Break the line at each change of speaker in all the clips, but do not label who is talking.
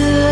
xưa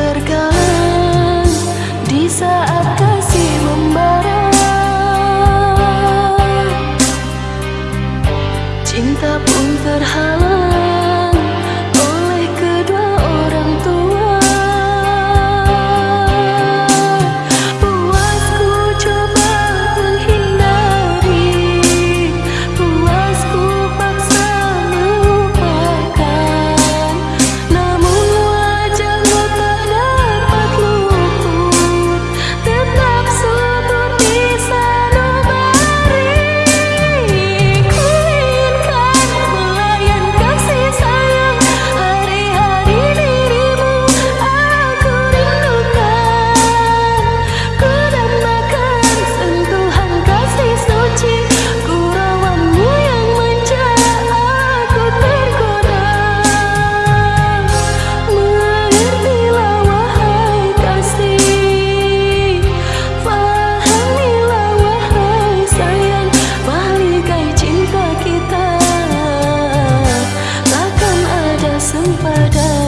murder.